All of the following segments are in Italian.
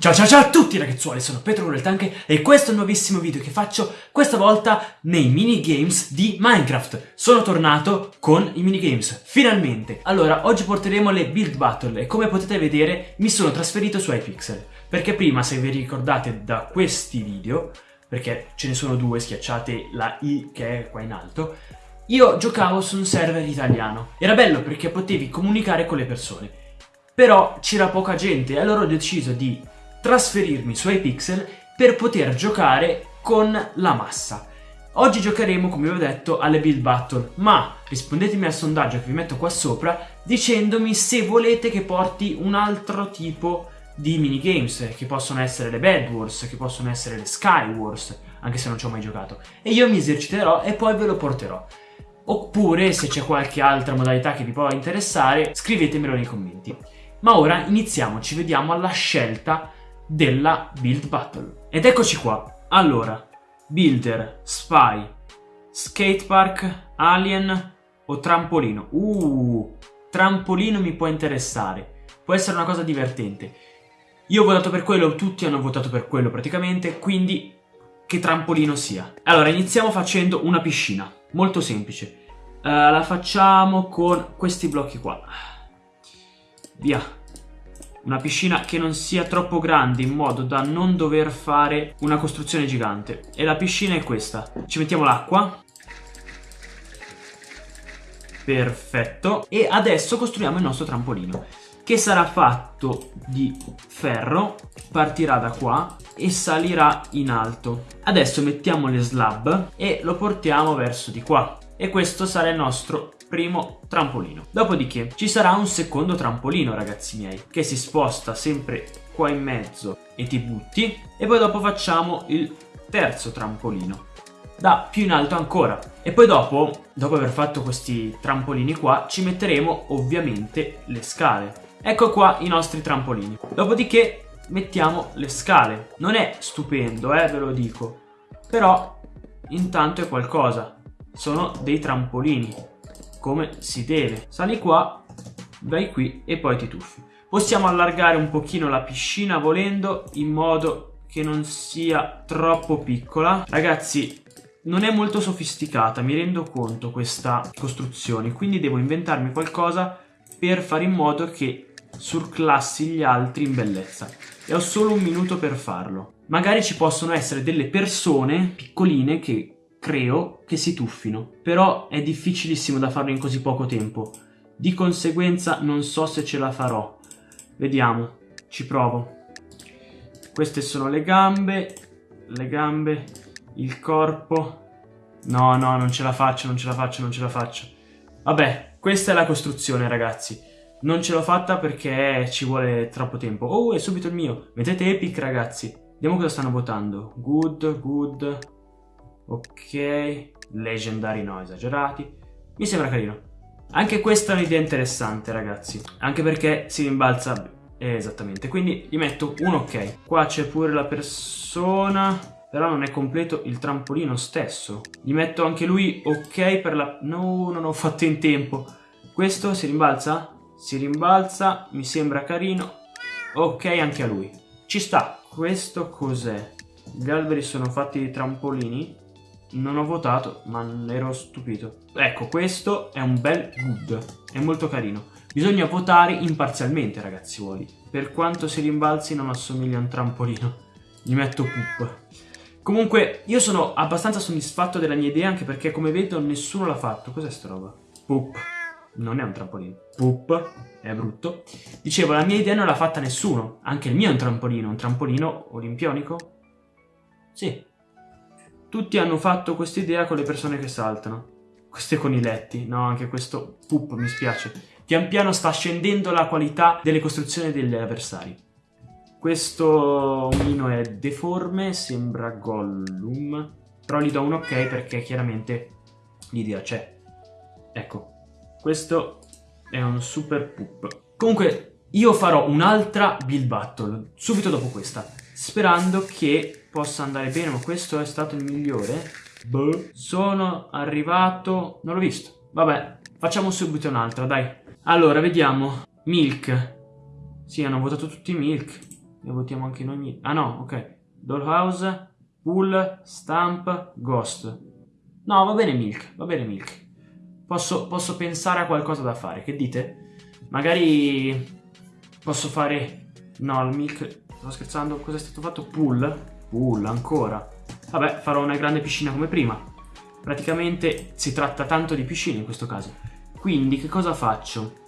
Ciao ciao ciao a tutti ragazzuoli, sono Petro Tank e questo è il nuovissimo video che faccio questa volta nei minigames di Minecraft. Sono tornato con i minigames, finalmente! Allora, oggi porteremo le build battle e come potete vedere mi sono trasferito su iPixel. Perché prima, se vi ricordate da questi video, perché ce ne sono due, schiacciate la I che è qua in alto, io giocavo su un server italiano. Era bello perché potevi comunicare con le persone. Però c'era poca gente e allora ho deciso di trasferirmi su iPixel per poter giocare con la massa. Oggi giocheremo, come vi ho detto, alle build battle, ma rispondetemi al sondaggio che vi metto qua sopra dicendomi se volete che porti un altro tipo di minigames, che possono essere le Bed Wars, che possono essere le Sky Wars, anche se non ci ho mai giocato. E io mi eserciterò e poi ve lo porterò. Oppure, se c'è qualche altra modalità che vi può interessare, scrivetemelo nei commenti. Ma ora iniziamo, ci vediamo alla scelta della build battle. Ed eccoci qua. Allora, builder, spy, skatepark, alien o trampolino. Uh, trampolino mi può interessare. Può essere una cosa divertente. Io ho votato per quello, tutti hanno votato per quello praticamente, quindi che trampolino sia. Allora, iniziamo facendo una piscina, molto semplice. Uh, la facciamo con questi blocchi qua. Via. Una piscina che non sia troppo grande in modo da non dover fare una costruzione gigante. E la piscina è questa. Ci mettiamo l'acqua. Perfetto. E adesso costruiamo il nostro trampolino. Che sarà fatto di ferro. Partirà da qua e salirà in alto. Adesso mettiamo le slab e lo portiamo verso di qua. E questo sarà il nostro primo trampolino. Dopodiché ci sarà un secondo trampolino ragazzi miei che si sposta sempre qua in mezzo e ti butti e poi dopo facciamo il terzo trampolino. Da più in alto ancora. E poi dopo, dopo aver fatto questi trampolini qua ci metteremo ovviamente le scale. Ecco qua i nostri trampolini. Dopodiché mettiamo le scale. Non è stupendo eh ve lo dico. Però intanto è qualcosa. Sono dei trampolini come si deve. Sali qua, vai qui e poi ti tuffi. Possiamo allargare un pochino la piscina volendo in modo che non sia troppo piccola. Ragazzi, non è molto sofisticata, mi rendo conto questa costruzione, quindi devo inventarmi qualcosa per fare in modo che surclassi gli altri in bellezza. E ho solo un minuto per farlo. Magari ci possono essere delle persone piccoline che creo che si tuffino, però è difficilissimo da farlo in così poco tempo. Di conseguenza non so se ce la farò. Vediamo, ci provo. Queste sono le gambe, le gambe, il corpo. No, no, non ce la faccio, non ce la faccio, non ce la faccio. Vabbè, questa è la costruzione, ragazzi. Non ce l'ho fatta perché ci vuole troppo tempo. Oh, è subito il mio. Mettete epic, ragazzi. Vediamo cosa stanno votando. Good, good, Ok, leggendari no, esagerati. Mi sembra carino. Anche questa è un'idea interessante, ragazzi. Anche perché si rimbalza eh, esattamente. Quindi gli metto un ok. Qua c'è pure la persona. Però non è completo il trampolino stesso. Gli metto anche lui ok per la... No, non ho fatto in tempo. Questo si rimbalza? Si rimbalza, mi sembra carino. Ok anche a lui. Ci sta. Questo cos'è? Gli alberi sono fatti di trampolini. Non ho votato, ma ero stupito. Ecco, questo è un bel good. È molto carino. Bisogna votare imparzialmente, ragazzuoli. Per quanto si rimbalzi non assomiglia a un trampolino. Gli metto poop. Comunque, io sono abbastanza soddisfatto della mia idea, anche perché, come vedo, nessuno l'ha fatto. Cos'è sta roba? Poop. Non è un trampolino. Poop. È brutto. Dicevo, la mia idea non l'ha fatta nessuno. Anche il mio è un trampolino. Un trampolino olimpionico? Sì, tutti hanno fatto questa idea con le persone che saltano. Questi coniletti, no, anche questo poop mi spiace. Pian piano sta scendendo la qualità delle costruzioni degli avversari. Questo omino è deforme, sembra Gollum, però gli do un ok perché chiaramente l'idea c'è. Ecco, questo è un super poop. Comunque, io farò un'altra build battle subito dopo questa, sperando che possa andare bene, ma questo è stato il migliore. Boh. Sono arrivato... Non l'ho visto. Vabbè, facciamo subito un'altra, dai. Allora, vediamo. Milk. Sì, hanno votato tutti Milk. E votiamo anche in ogni... Ah no, ok. Dollhouse, Pool, Stamp, Ghost. No, va bene Milk, va bene Milk. Posso, posso pensare a qualcosa da fare, che dite? Magari posso fare... No, il Milk... Sto scherzando, cosa è stato fatto? Pool? Pool, ancora. Vabbè, farò una grande piscina come prima. Praticamente si tratta tanto di piscina in questo caso. Quindi che cosa faccio?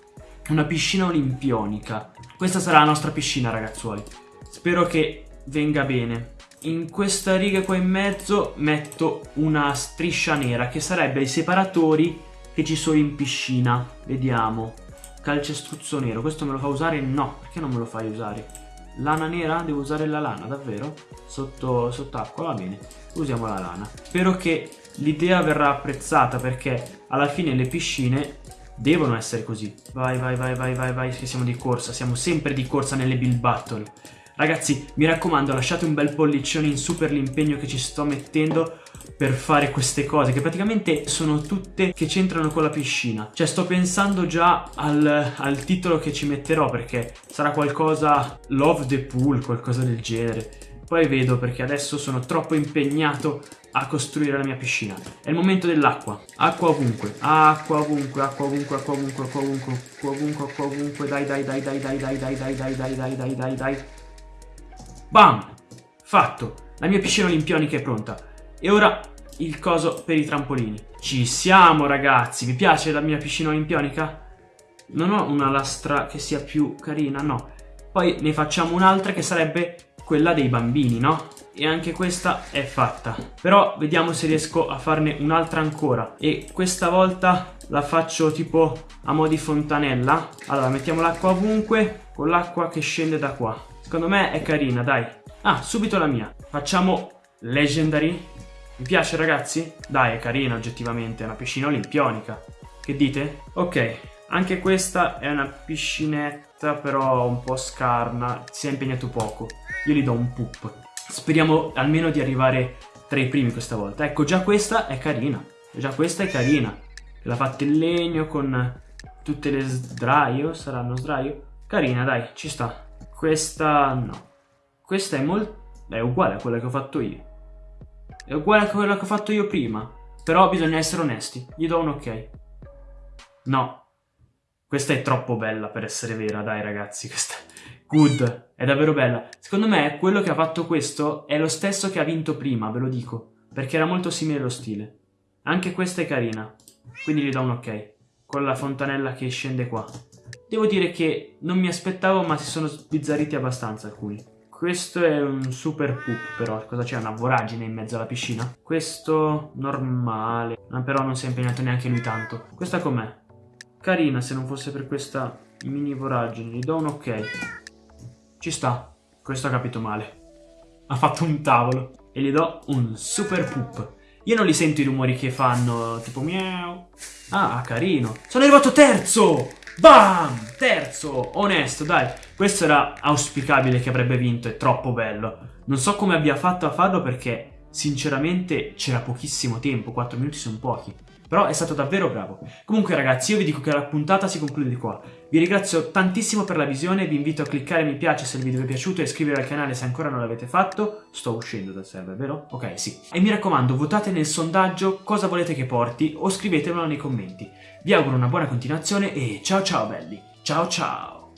Una piscina olimpionica. Questa sarà la nostra piscina, ragazzuoli. Spero che venga bene. In questa riga qua in mezzo metto una striscia nera che sarebbe i separatori che ci sono in piscina. Vediamo. Calcestruzzo nero. Questo me lo fa usare? No. Perché non me lo fai usare? Lana nera? Devo usare la lana, davvero? Sotto, sott'acqua, va bene. Usiamo la lana. Spero che l'idea verrà apprezzata perché alla fine le piscine devono essere così. Vai, vai, vai, vai, vai, vai, che siamo di corsa. Siamo sempre di corsa nelle build battle. Ragazzi, mi raccomando, lasciate un bel pollicione in su per l'impegno che ci sto mettendo per fare queste cose, che praticamente sono tutte che c'entrano con la piscina. Cioè, sto pensando già al, al titolo che ci metterò, perché sarà qualcosa Love the Pool, qualcosa del genere. Poi vedo perché adesso sono troppo impegnato a costruire la mia piscina. È il momento dell'acqua. Acqua ovunque. Acqua ovunque, acqua ovunque, acqua ovunque, acqua ovunque, acqua ovunque, acqua ovunque. Dai, dai, dai, dai, dai, dai, dai, dai, dai, dai, dai, dai, dai, dai. Bam! Fatto! La mia piscina olimpionica è pronta. E ora il coso per i trampolini. Ci siamo ragazzi! Vi piace la mia piscina olimpionica? Non ho una lastra che sia più carina, no. Poi ne facciamo un'altra che sarebbe quella dei bambini, no? E anche questa è fatta. Però vediamo se riesco a farne un'altra ancora. E questa volta la faccio tipo a mo' di fontanella. Allora, mettiamo l'acqua ovunque con l'acqua che scende da qua. Secondo me è carina, dai. Ah, subito la mia. Facciamo Legendary. Mi piace, ragazzi? Dai, è carina oggettivamente, è una piscina olimpionica. Che dite? Ok, anche questa è una piscinetta, però un po' scarna. Si è impegnato poco. Io gli do un poop. Speriamo almeno di arrivare tra i primi questa volta. Ecco, già questa è carina. Già questa è carina. L'ha fatta in legno con tutte le sdraio. Saranno sdraio? Carina, dai, ci sta. Questa no. Questa è molto... è uguale a quella che ho fatto io. È uguale a quella che ho fatto io prima. Però bisogna essere onesti. Gli do un ok. No. Questa è troppo bella per essere vera, dai ragazzi. Questa... Good. È davvero bella. Secondo me quello che ha fatto questo è lo stesso che ha vinto prima, ve lo dico. Perché era molto simile lo stile. Anche questa è carina. Quindi gli do un ok. Con la fontanella che scende qua. Devo dire che non mi aspettavo ma si sono sbizzarriti abbastanza alcuni. Questo è un super poop però, cosa c'è? Una voragine in mezzo alla piscina? Questo normale, ma però non si è impegnato neanche lui tanto. Questa com'è? Carina se non fosse per questa mini voragine, gli do un ok. Ci sta, questo ha capito male. Ha fatto un tavolo e gli do un super poop. Io non li sento i rumori che fanno, tipo miau. Ah, carino. Sono arrivato terzo! Bam! Terzo! Onesto, dai. Questo era auspicabile che avrebbe vinto, è troppo bello. Non so come abbia fatto a farlo perché, sinceramente, c'era pochissimo tempo, 4 minuti sono pochi. Però è stato davvero bravo. Comunque ragazzi, io vi dico che la puntata si conclude qua. Vi ringrazio tantissimo per la visione, vi invito a cliccare mi piace se il video vi è piaciuto e iscrivervi al canale se ancora non l'avete fatto. Sto uscendo dal server, vero? Ok, sì. E mi raccomando, votate nel sondaggio cosa volete che porti o scrivetemelo nei commenti. Vi auguro una buona continuazione e ciao ciao belli. Ciao ciao.